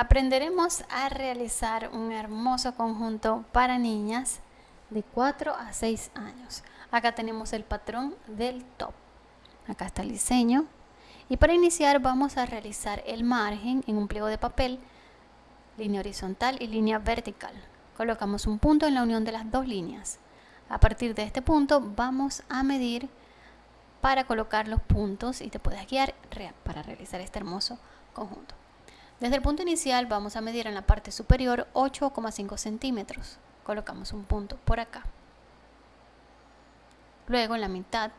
Aprenderemos a realizar un hermoso conjunto para niñas de 4 a 6 años. Acá tenemos el patrón del top. Acá está el diseño. Y para iniciar vamos a realizar el margen en un pliego de papel, línea horizontal y línea vertical. Colocamos un punto en la unión de las dos líneas. A partir de este punto vamos a medir para colocar los puntos y te puedes guiar para realizar este hermoso conjunto. Desde el punto inicial vamos a medir en la parte superior 8,5 centímetros. Colocamos un punto por acá. Luego en la mitad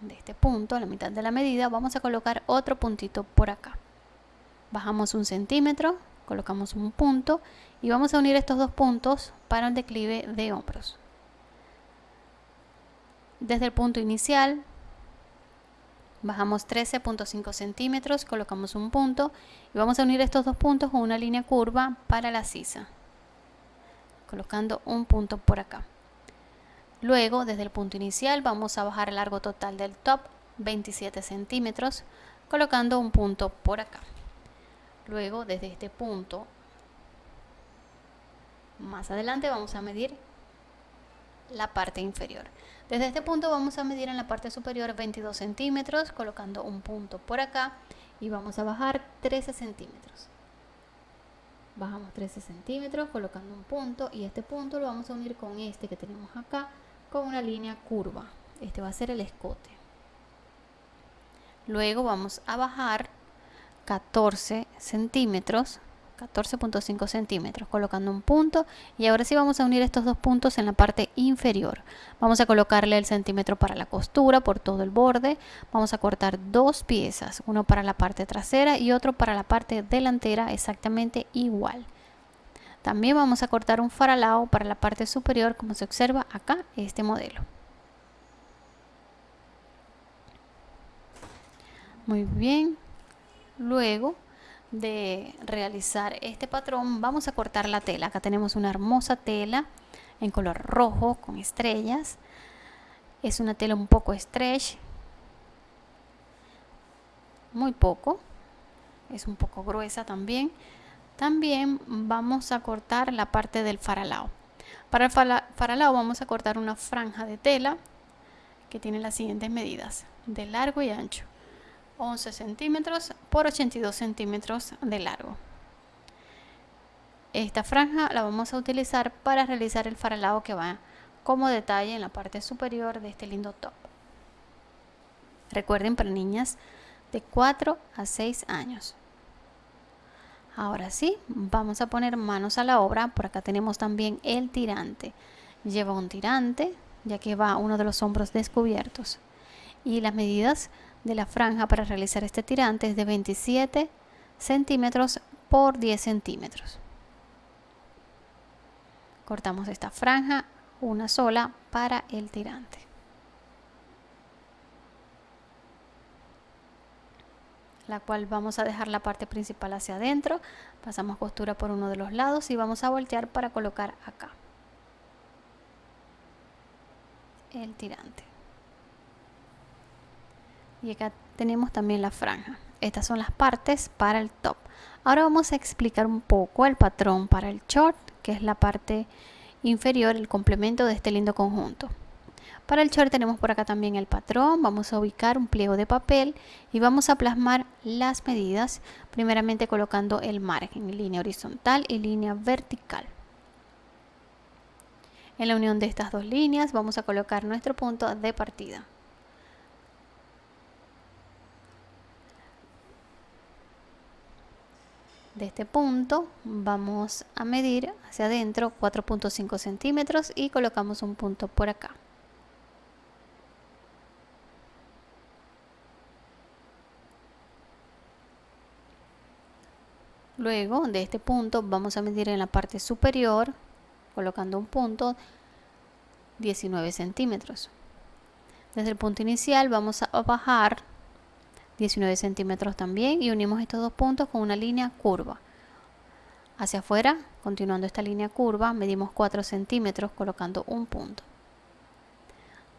de este punto, en la mitad de la medida, vamos a colocar otro puntito por acá. Bajamos un centímetro, colocamos un punto y vamos a unir estos dos puntos para un declive de hombros. Desde el punto inicial bajamos 13.5 centímetros, colocamos un punto y vamos a unir estos dos puntos con una línea curva para la sisa, colocando un punto por acá. Luego, desde el punto inicial, vamos a bajar el largo total del top 27 centímetros, colocando un punto por acá. Luego, desde este punto, más adelante vamos a medir la parte inferior. Desde este punto vamos a medir en la parte superior 22 centímetros, colocando un punto por acá y vamos a bajar 13 centímetros. Bajamos 13 centímetros colocando un punto y este punto lo vamos a unir con este que tenemos acá con una línea curva. Este va a ser el escote. Luego vamos a bajar 14 centímetros 14.5 centímetros colocando un punto. Y ahora sí vamos a unir estos dos puntos en la parte inferior. Vamos a colocarle el centímetro para la costura por todo el borde. Vamos a cortar dos piezas uno para la parte trasera y otro para la parte delantera exactamente igual. También vamos a cortar un faralao para la parte superior como se observa acá este modelo. Muy bien. Luego de realizar este patrón vamos a cortar la tela. Acá tenemos una hermosa tela en color rojo con estrellas. Es una tela un poco stretch muy poco es un poco gruesa también. También vamos a cortar la parte del faralao. Para el faralao vamos a cortar una franja de tela que tiene las siguientes medidas de largo y ancho 11 centímetros por 82 centímetros de largo. Esta franja la vamos a utilizar para realizar el faralado que va como detalle en la parte superior de este lindo top. Recuerden para niñas de 4 a 6 años. Ahora sí, vamos a poner manos a la obra. Por acá tenemos también el tirante. Lleva un tirante, ya que va uno de los hombros descubiertos. Y las medidas de la franja para realizar este tirante es de 27 centímetros por 10 centímetros. Cortamos esta franja, una sola para el tirante. la cual vamos a dejar la parte principal hacia adentro, pasamos costura por uno de los lados y vamos a voltear para colocar acá el tirante y acá tenemos también la franja. Estas son las partes para el top. Ahora vamos a explicar un poco el patrón para el short que es la parte inferior el complemento de este lindo conjunto. Para el short tenemos por acá también el patrón. Vamos a ubicar un pliego de papel y vamos a plasmar las medidas primeramente colocando el margen línea horizontal y línea vertical. En la unión de estas dos líneas vamos a colocar nuestro punto de partida de este punto vamos a medir hacia adentro 4.5 centímetros y colocamos un punto por acá. Luego de este punto vamos a medir en la parte superior colocando un punto 19 centímetros. Desde el punto inicial vamos a bajar 19 centímetros también y unimos estos dos puntos con una línea curva. Hacia afuera continuando esta línea curva medimos 4 centímetros colocando un punto.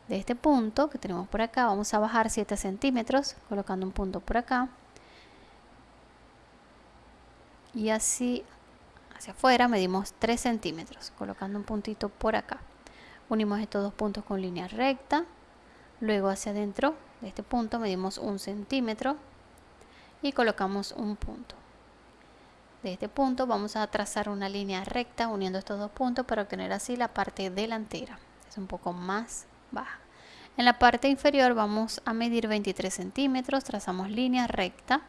De este punto que tenemos por acá vamos a bajar 7 centímetros colocando un punto por acá. Y así hacia afuera medimos 3 centímetros colocando un puntito por acá. Unimos estos dos puntos con línea recta luego hacia adentro de este punto medimos un centímetro y colocamos un punto. De este punto vamos a trazar una línea recta uniendo estos dos puntos para obtener así la parte delantera. Es un poco más baja. En la parte inferior vamos a medir 23 centímetros trazamos línea recta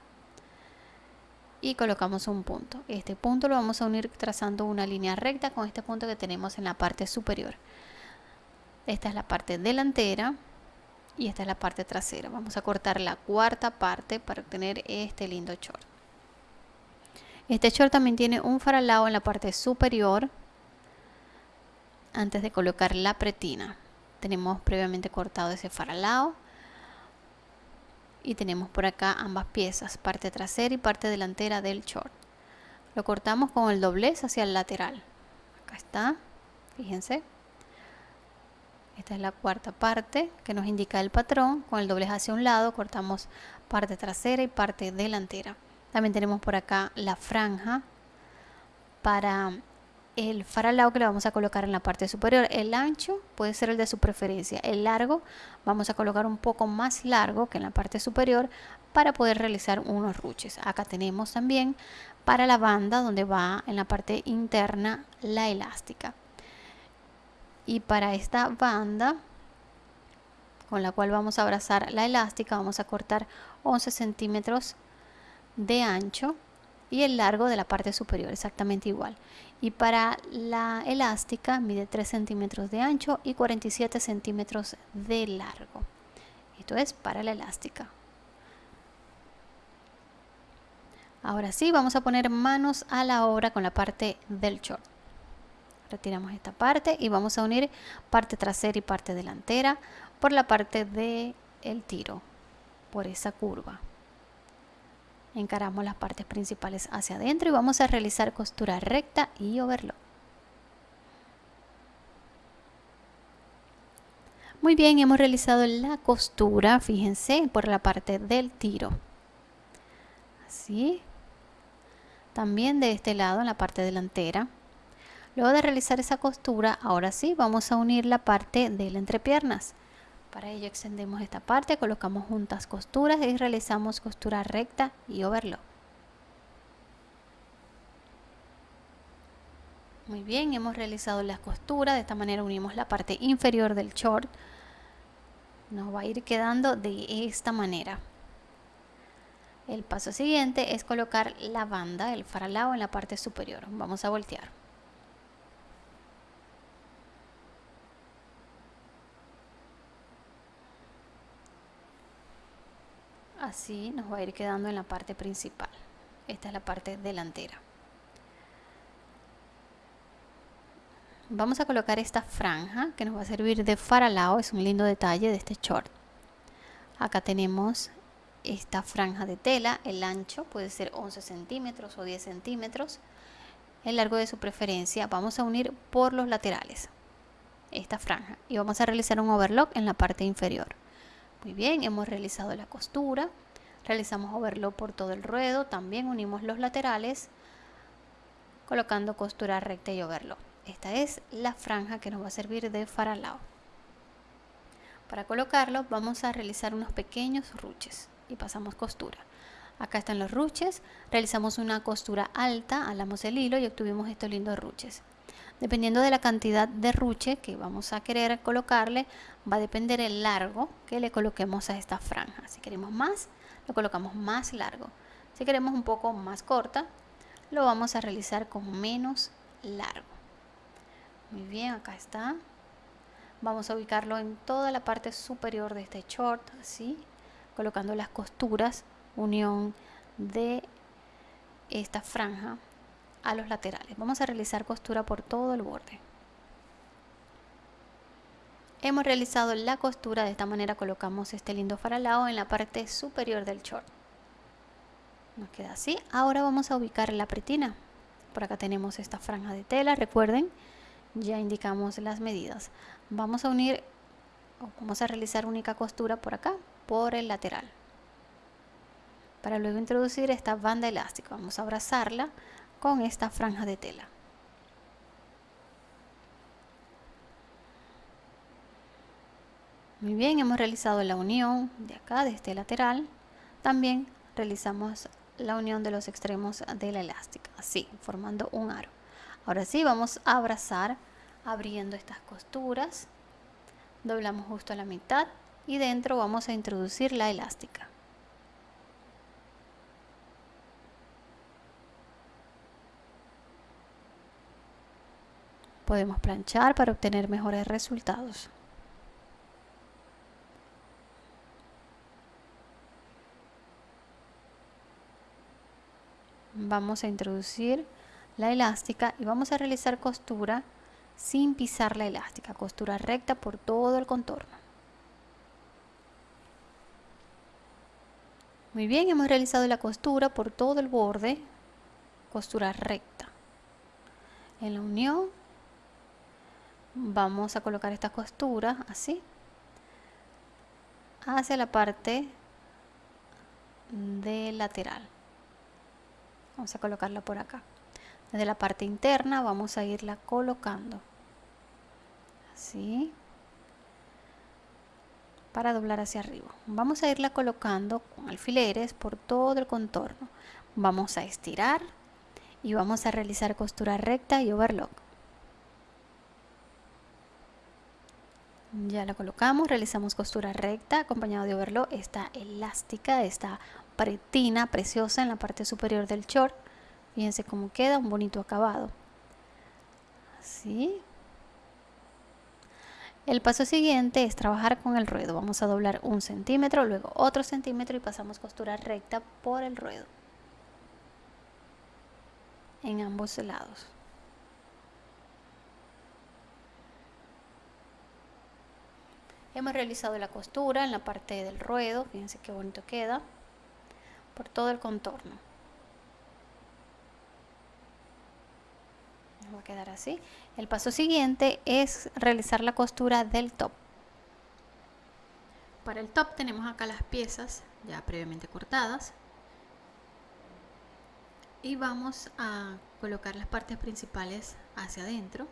y colocamos un punto. Este punto lo vamos a unir trazando una línea recta con este punto que tenemos en la parte superior. Esta es la parte delantera y esta es la parte trasera. Vamos a cortar la cuarta parte para obtener este lindo short. Este short también tiene un faralao en la parte superior antes de colocar la pretina. Tenemos previamente cortado ese faralao y tenemos por acá ambas piezas parte trasera y parte delantera del short. Lo cortamos con el doblez hacia el lateral. Acá está fíjense esta es la cuarta parte que nos indica el patrón. Con el doblez hacia un lado cortamos parte trasera y parte delantera. También tenemos por acá la franja para el faralao que le vamos a colocar en la parte superior. El ancho puede ser el de su preferencia. El largo vamos a colocar un poco más largo que en la parte superior para poder realizar unos ruches. Acá tenemos también para la banda donde va en la parte interna la elástica y para esta banda con la cual vamos a abrazar la elástica vamos a cortar 11 centímetros de ancho y el largo de la parte superior exactamente igual. Y para la elástica mide 3 centímetros de ancho y 47 centímetros de largo. Esto es para la elástica. Ahora sí vamos a poner manos a la obra con la parte del short retiramos esta parte y vamos a unir parte trasera y parte delantera por la parte del el tiro por esa curva. Encaramos las partes principales hacia adentro y vamos a realizar costura recta y overlock. Muy bien hemos realizado la costura fíjense por la parte del tiro. Así. También de este lado en la parte delantera Luego de realizar esa costura, ahora sí, vamos a unir la parte de la entrepiernas. Para ello extendemos esta parte, colocamos juntas costuras y realizamos costura recta y overlock. Muy bien, hemos realizado las costuras, de esta manera unimos la parte inferior del short. Nos va a ir quedando de esta manera. El paso siguiente es colocar la banda, el faralao en la parte superior. Vamos a voltear. Así nos va a ir quedando en la parte principal. Esta es la parte delantera. Vamos a colocar esta franja que nos va a servir de faralao es un lindo detalle de este short. Acá tenemos esta franja de tela el ancho puede ser 11 centímetros o 10 centímetros. El largo de su preferencia vamos a unir por los laterales esta franja y vamos a realizar un overlock en la parte inferior. Muy bien, hemos realizado la costura, realizamos overlock por todo el ruedo, también unimos los laterales colocando costura recta y overlock. Esta es la franja que nos va a servir de faralao. Para colocarlo vamos a realizar unos pequeños ruches y pasamos costura. Acá están los ruches, realizamos una costura alta, alamos el hilo y obtuvimos estos lindos ruches. Dependiendo de la cantidad de ruche que vamos a querer colocarle, va a depender el largo que le coloquemos a esta franja. Si queremos más, lo colocamos más largo. Si queremos un poco más corta, lo vamos a realizar con menos largo. Muy bien, acá está. Vamos a ubicarlo en toda la parte superior de este short, así, colocando las costuras, unión de esta franja a los laterales. Vamos a realizar costura por todo el borde. Hemos realizado la costura, de esta manera colocamos este lindo faralao en la parte superior del short. Nos queda así. Ahora vamos a ubicar la pretina. Por acá tenemos esta franja de tela, recuerden, ya indicamos las medidas. Vamos a unir, vamos a realizar única costura por acá, por el lateral. para luego introducir esta banda elástica. Vamos a abrazarla con esta franja de tela. Muy bien, hemos realizado la unión de acá, de este lateral. También realizamos la unión de los extremos de la elástica, así, formando un aro. Ahora sí, vamos a abrazar abriendo estas costuras. Doblamos justo a la mitad y dentro vamos a introducir la elástica. Podemos planchar para obtener mejores resultados. Vamos a introducir la elástica y vamos a realizar costura sin pisar la elástica, costura recta por todo el contorno. Muy bien, hemos realizado la costura por todo el borde, costura recta. En la unión vamos a colocar esta costura así hacia la parte de lateral. Vamos a colocarla por acá. Desde la parte interna vamos a irla colocando. Así. Para doblar hacia arriba. Vamos a irla colocando con alfileres por todo el contorno. Vamos a estirar y vamos a realizar costura recta y overlock. Ya la colocamos, realizamos costura recta acompañado de overlock. Esta elástica, esta paretina preciosa en la parte superior del short. Fíjense cómo queda, un bonito acabado. Así. El paso siguiente es trabajar con el ruedo. Vamos a doblar un centímetro, luego otro centímetro y pasamos costura recta por el ruedo. En ambos lados. Hemos realizado la costura en la parte del ruedo. Fíjense qué bonito queda. Por todo el contorno. va a quedar así. El paso siguiente es realizar la costura del top. Para el top tenemos acá las piezas ya previamente cortadas. Y vamos a colocar las partes principales hacia adentro,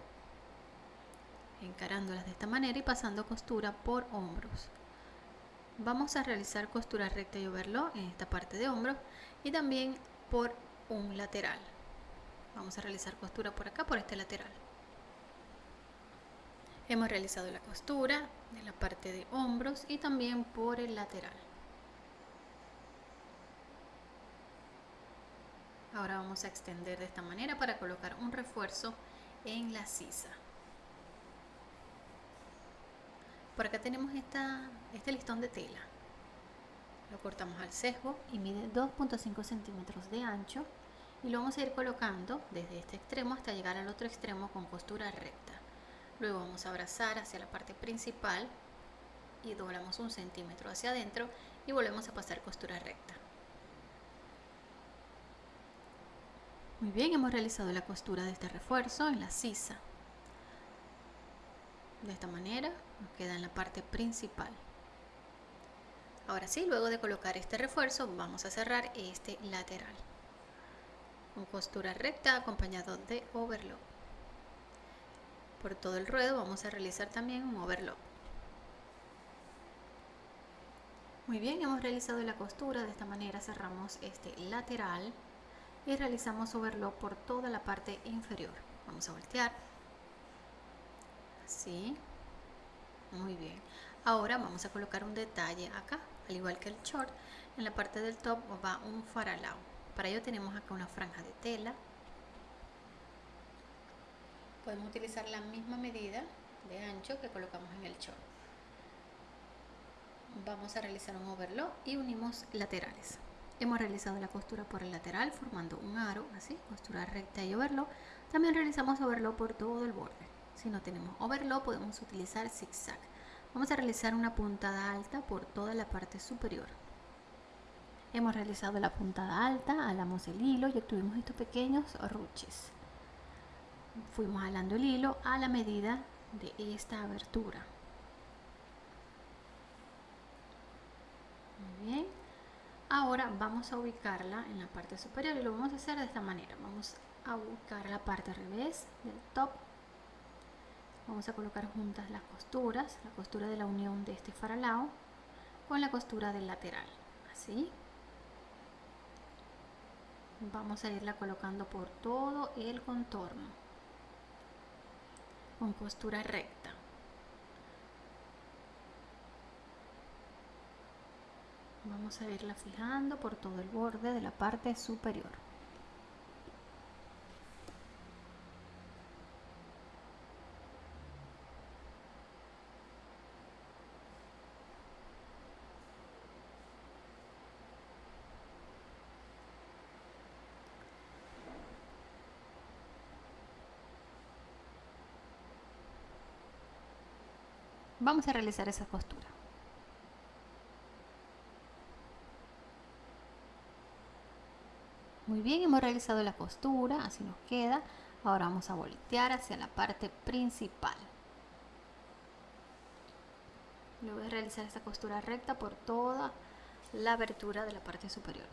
encarándolas de esta manera y pasando costura por hombros. Vamos a realizar costura recta y overlock en esta parte de hombros y también por un lateral. Vamos a realizar costura por acá por este lateral. Hemos realizado la costura de la parte de hombros y también por el lateral. Ahora vamos a extender de esta manera para colocar un refuerzo en la sisa por acá tenemos este listón de tela. Lo cortamos al sesgo y mide 2.5 centímetros de ancho y lo vamos a ir colocando desde este extremo hasta llegar al otro extremo con costura recta. Luego vamos a abrazar hacia la parte principal y doblamos un centímetro hacia adentro y volvemos a pasar costura recta. Muy bien hemos realizado la costura de este refuerzo en la sisa de esta manera nos queda en la parte principal. Ahora sí luego de colocar este refuerzo vamos a cerrar este lateral. Con costura recta acompañado de overlock. Por todo el ruedo vamos a realizar también un overlock. Muy bien hemos realizado la costura. De esta manera cerramos este lateral y realizamos overlock por toda la parte inferior. Vamos a voltear así muy bien ahora vamos a colocar un detalle acá al igual que el short en la parte del top va un faralao para ello tenemos acá una franja de tela. Podemos utilizar la misma medida de ancho que colocamos en el short. Vamos a realizar un overlock y unimos laterales. Hemos realizado la costura por el lateral formando un aro, así, costura recta y overlock. También realizamos overlock por todo el borde. Si no tenemos overlock podemos utilizar zigzag. Vamos a realizar una puntada alta por toda la parte superior. Hemos realizado la puntada alta, alamos el hilo y obtuvimos estos pequeños ruches. Fuimos alando el hilo a la medida de esta abertura. Muy bien. Ahora vamos a ubicarla en la parte superior y lo vamos a hacer de esta manera. Vamos a ubicar la parte revés del top. Vamos a colocar juntas las costuras, la costura de la unión de este faralao con la costura del lateral. Así. Vamos a irla colocando por todo el contorno con costura recta. Vamos a irla fijando por todo el borde de la parte superior. Vamos a realizar esa costura. Muy bien, hemos realizado la costura, así nos queda. Ahora vamos a voltear hacia la parte principal. Luego de realizar esta costura recta por toda la abertura de la parte superior.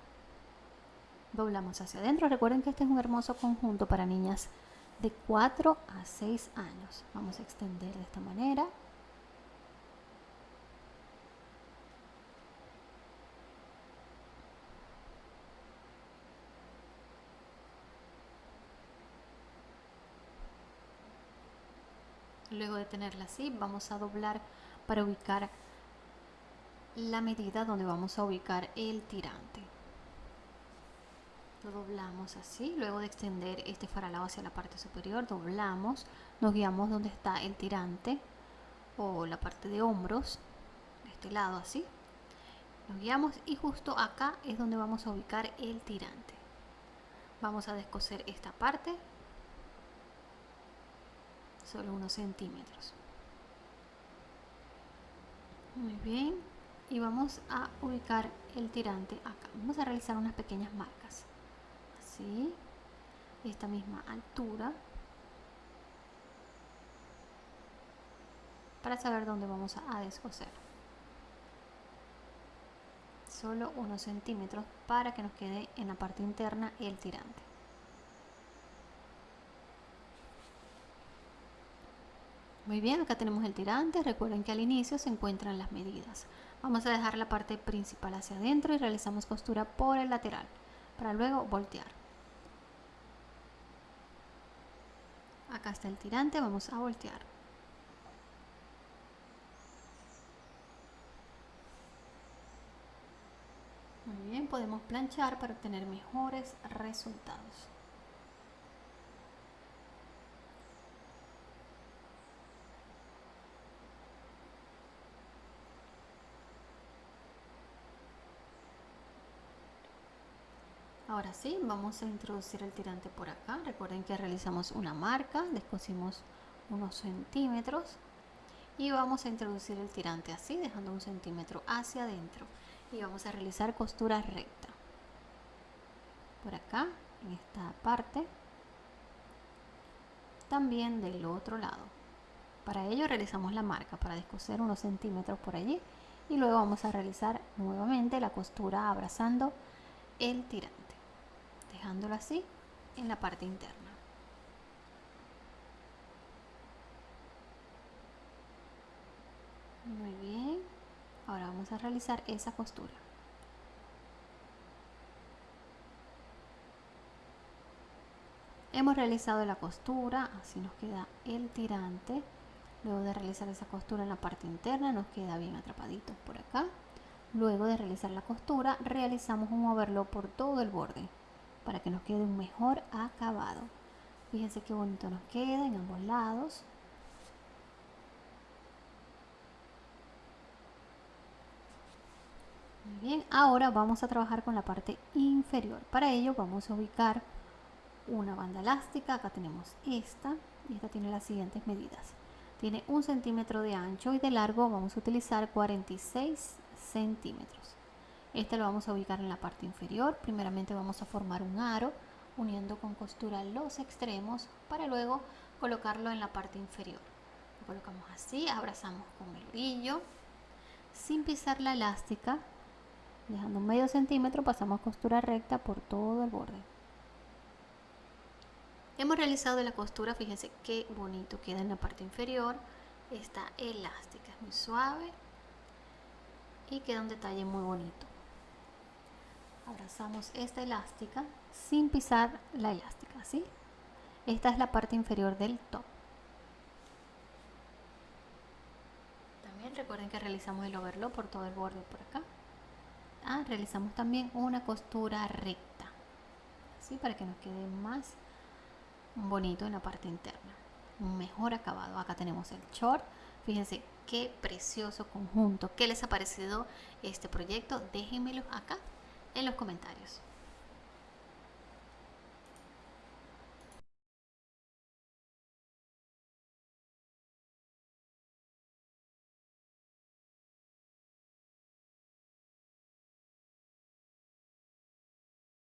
Doblamos hacia adentro. Recuerden que este es un hermoso conjunto para niñas de 4 a 6 años. Vamos a extender de esta manera. Luego de tenerla así, vamos a doblar para ubicar la medida donde vamos a ubicar el tirante. Lo doblamos así, luego de extender este faralado hacia la parte superior, doblamos, nos guiamos donde está el tirante o la parte de hombros, de este lado así. Nos guiamos y justo acá es donde vamos a ubicar el tirante. Vamos a descoser esta parte solo unos centímetros. Muy bien. Y vamos a ubicar el tirante acá. Vamos a realizar unas pequeñas marcas. Así. Esta misma altura. Para saber dónde vamos a descoser. Solo unos centímetros para que nos quede en la parte interna el tirante Muy bien, acá tenemos el tirante. Recuerden que al inicio se encuentran las medidas. Vamos a dejar la parte principal hacia adentro y realizamos costura por el lateral para luego voltear. Acá está el tirante, vamos a voltear. Muy bien, podemos planchar para obtener mejores resultados. Ahora sí, vamos a introducir el tirante por acá. Recuerden que realizamos una marca, descosimos unos centímetros y vamos a introducir el tirante así, dejando un centímetro hacia adentro y vamos a realizar costura recta. Por acá, en esta parte, también del otro lado. Para ello realizamos la marca para descoser unos centímetros por allí y luego vamos a realizar nuevamente la costura abrazando el tirante dejándolo así en la parte interna. Muy bien, ahora vamos a realizar esa costura. Hemos realizado la costura, así nos queda el tirante. Luego de realizar esa costura en la parte interna nos queda bien atrapadito por acá. Luego de realizar la costura realizamos un moverlo por todo el borde para que nos quede un mejor acabado. Fíjense qué bonito nos queda en ambos lados. Muy bien, ahora vamos a trabajar con la parte inferior. Para ello vamos a ubicar una banda elástica. Acá tenemos esta y esta tiene las siguientes medidas. Tiene un centímetro de ancho y de largo vamos a utilizar 46 centímetros. Este lo vamos a ubicar en la parte inferior. Primeramente vamos a formar un aro uniendo con costura los extremos para luego colocarlo en la parte inferior. Lo colocamos así, abrazamos con el brillo sin pisar la elástica dejando medio centímetro pasamos costura recta por todo el borde hemos realizado la costura fíjense qué bonito queda en la parte inferior está elástica es muy suave y queda un detalle muy bonito abrazamos esta elástica sin pisar la elástica ¿sí? esta es la parte inferior del top. También recuerden que realizamos el overlock por todo el borde por acá. Ah, realizamos también una costura recta así para que nos quede más bonito en la parte interna. Un mejor acabado. Acá tenemos el short. Fíjense qué precioso conjunto qué les ha parecido este proyecto. Déjenmelo acá en los comentarios